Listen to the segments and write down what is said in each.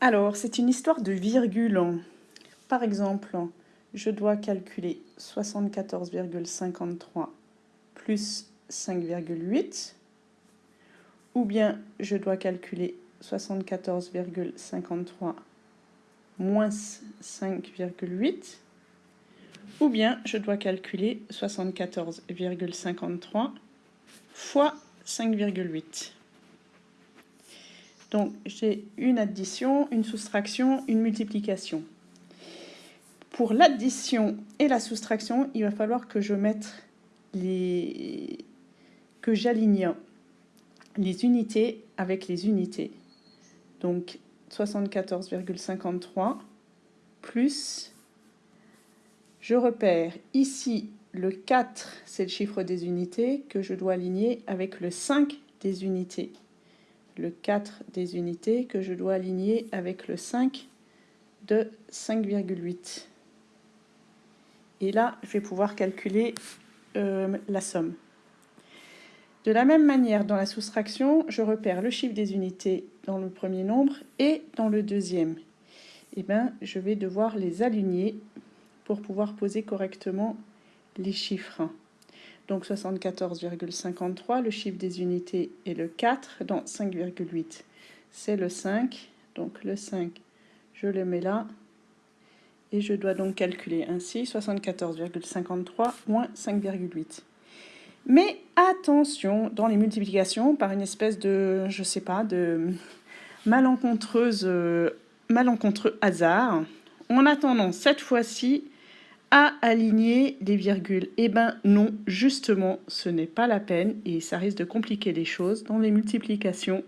Alors, c'est une histoire de virgule. Par exemple, je dois calculer 74,53 plus 5,8 ou bien je dois calculer 74,53 moins 5,8 ou bien je dois calculer 74,53 fois 5,8. Donc j'ai une addition, une soustraction, une multiplication. Pour l'addition et la soustraction, il va falloir que je mette les que j'aligne les unités avec les unités. Donc 74,53 plus, je repère ici le 4, c'est le chiffre des unités que je dois aligner avec le 5 des unités. Le 4 des unités que je dois aligner avec le 5 de 5,8. Et là, je vais pouvoir calculer euh, la somme. De la même manière, dans la soustraction, je repère le chiffre des unités dans le premier nombre et dans le deuxième. Et eh bien, je vais devoir les aligner pour pouvoir poser correctement les chiffres. Donc 74,53, le chiffre des unités est le 4 dans 5,8. C'est le 5, donc le 5, je le mets là. Et je dois donc calculer ainsi 74,53 moins 5,8. Mais attention, dans les multiplications, par une espèce de, je sais pas, de malencontreuse, euh, malencontreux hasard, on a tendance cette fois-ci à aligner les virgules. Eh bien non, justement, ce n'est pas la peine et ça risque de compliquer les choses. Dans les multiplications,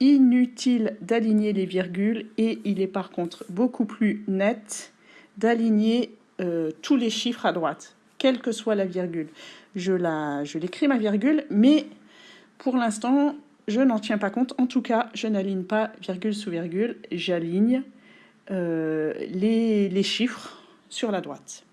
inutile d'aligner les virgules et il est par contre beaucoup plus net d'aligner euh, tous les chiffres à droite, quelle que soit la virgule je la, je l'écris ma virgule, mais pour l'instant, je n'en tiens pas compte. En tout cas, je n'aligne pas virgule sous virgule, j'aligne euh, les chiffres sur la droite.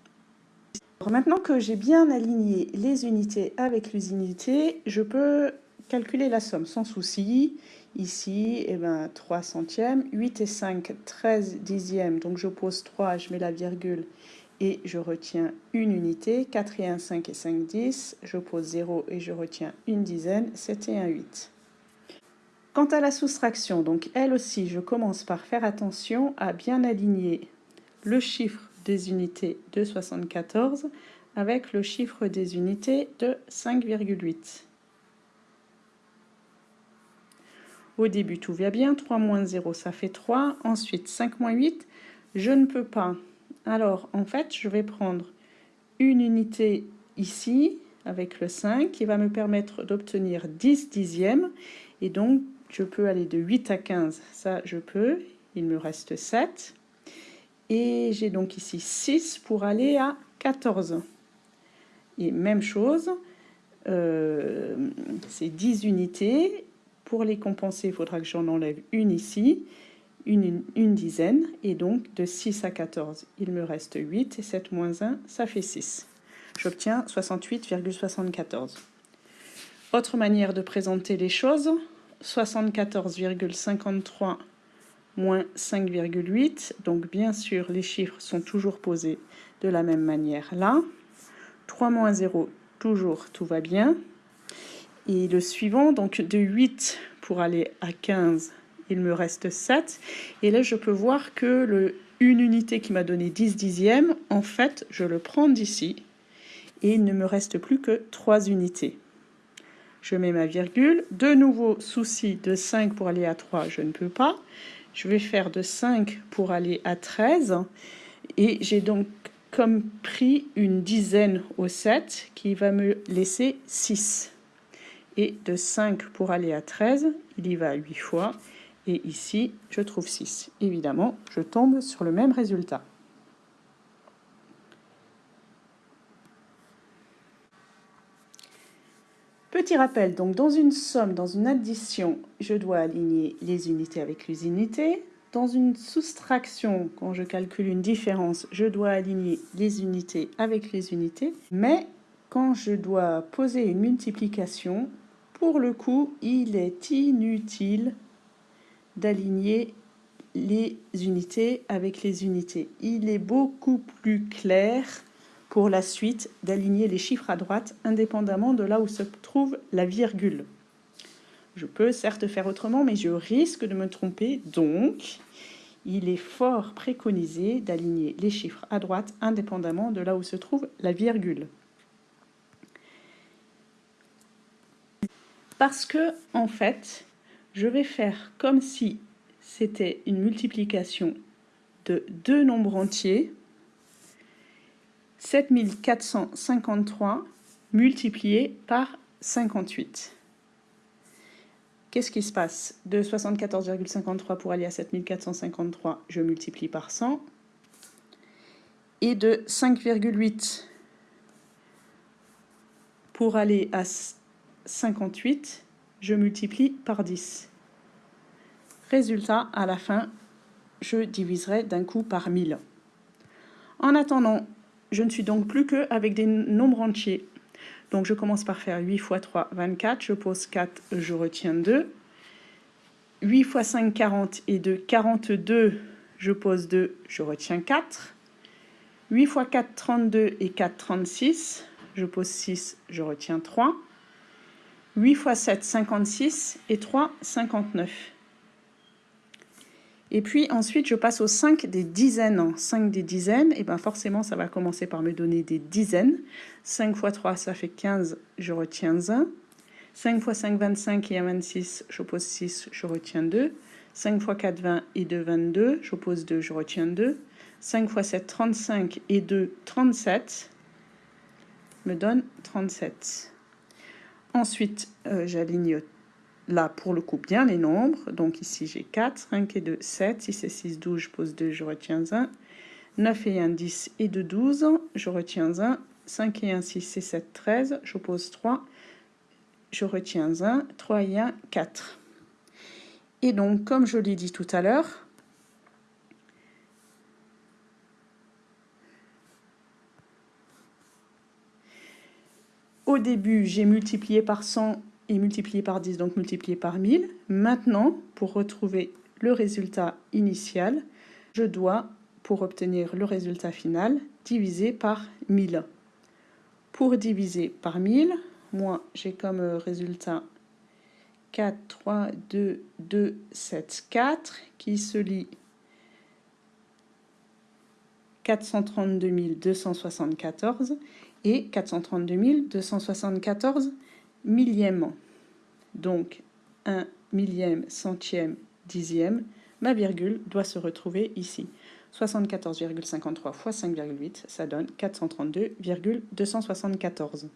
maintenant que j'ai bien aligné les unités avec les unités, je peux calculer la somme sans souci. Ici, eh ben, 3 centièmes, 8 et 5, 13 dixièmes, donc je pose 3, je mets la virgule et je retiens une unité, 4 et 1, 5 et 5, 10, je pose 0 et je retiens une dizaine, 7 et 1, 8. Quant à la soustraction, donc elle aussi, je commence par faire attention à bien aligner le chiffre des unités de 74 avec le chiffre des unités de 5,8. Au début, tout va bien. 3 moins 0, ça fait 3. Ensuite, 5 moins 8, je ne peux pas alors, en fait, je vais prendre une unité ici, avec le 5, qui va me permettre d'obtenir 10 dixièmes. Et donc, je peux aller de 8 à 15, ça je peux. Il me reste 7. Et j'ai donc ici 6 pour aller à 14. Et même chose, euh, c'est 10 unités. Pour les compenser, il faudra que j'en enlève une ici une, dizaine, et donc de 6 à 14, il me reste 8, et 7 moins 1, ça fait 6. J'obtiens 68,74. Autre manière de présenter les choses, 74,53 moins 5,8, donc bien sûr les chiffres sont toujours posés de la même manière là. 3 moins 0, toujours tout va bien. Et le suivant, donc de 8 pour aller à 15, il me reste 7. Et là, je peux voir que le, une unité qui m'a donné 10 dixièmes, en fait, je le prends d'ici. Et il ne me reste plus que 3 unités. Je mets ma virgule. De nouveau, souci de 5 pour aller à 3, je ne peux pas. Je vais faire de 5 pour aller à 13. Et j'ai donc comme pris une dizaine au 7 qui va me laisser 6. Et de 5 pour aller à 13, il y va 8 fois. Et ici, je trouve 6. Évidemment, je tombe sur le même résultat. Petit rappel, donc dans une somme, dans une addition, je dois aligner les unités avec les unités. Dans une soustraction, quand je calcule une différence, je dois aligner les unités avec les unités. Mais quand je dois poser une multiplication, pour le coup, il est inutile d'aligner les unités avec les unités. Il est beaucoup plus clair pour la suite d'aligner les chiffres à droite indépendamment de là où se trouve la virgule. Je peux certes faire autrement, mais je risque de me tromper, donc il est fort préconisé d'aligner les chiffres à droite indépendamment de là où se trouve la virgule. Parce que, en fait, je vais faire comme si c'était une multiplication de deux nombres entiers, 7453 multiplié par 58. Qu'est-ce qui se passe? De 74,53 pour aller à 7453, je multiplie par 100. Et de 5,8 pour aller à 58, je multiplie par 10. Résultat, à la fin, je diviserai d'un coup par 1000. En attendant, je ne suis donc plus qu'avec des nombres entiers. Donc je commence par faire 8 fois 3, 24. Je pose 4, je retiens 2. 8 fois 5, 40 et 2, 42. Je pose 2, je retiens 4. 8 fois 4, 32 et 4, 36. Je pose 6, je retiens 3. 8 fois 7, 56 et 3, 59. Et puis ensuite, je passe au 5 des dizaines. 5 des dizaines, et bien forcément, ça va commencer par me donner des dizaines. 5 fois 3, ça fait 15, je retiens 1. 5 fois 5, 25 et 1, 26, j'oppose 6, je retiens 2. 5 fois 4, 20 et 2, 22, j'oppose 2, je retiens 2. 5 fois 7, 35 et 2, 37, me donne 37. Ensuite, euh, j'aligne là, pour le coup, bien les nombres. Donc ici, j'ai 4, 5 et 2, 7. 6 et 6, 12, je pose 2, je retiens 1. 9 et 1, 10 et 2, 12, je retiens 1. 5 et 1, 6 et 7, 13, je pose 3, je retiens 1. 3 et 1, 4. Et donc, comme je l'ai dit tout à l'heure, au début, j'ai multiplié par 100 et multiplié par 10, donc multiplié par 1000. Maintenant, pour retrouver le résultat initial, je dois, pour obtenir le résultat final, diviser par 1000. Pour diviser par 1000, moi, j'ai comme résultat 4, 3, 2, 2, 7, 4, qui se lit 432 274 et 432 274 millième. Donc, un millième, centième, dixième, ma virgule doit se retrouver ici. 74,53 fois 5,8, ça donne 432,274.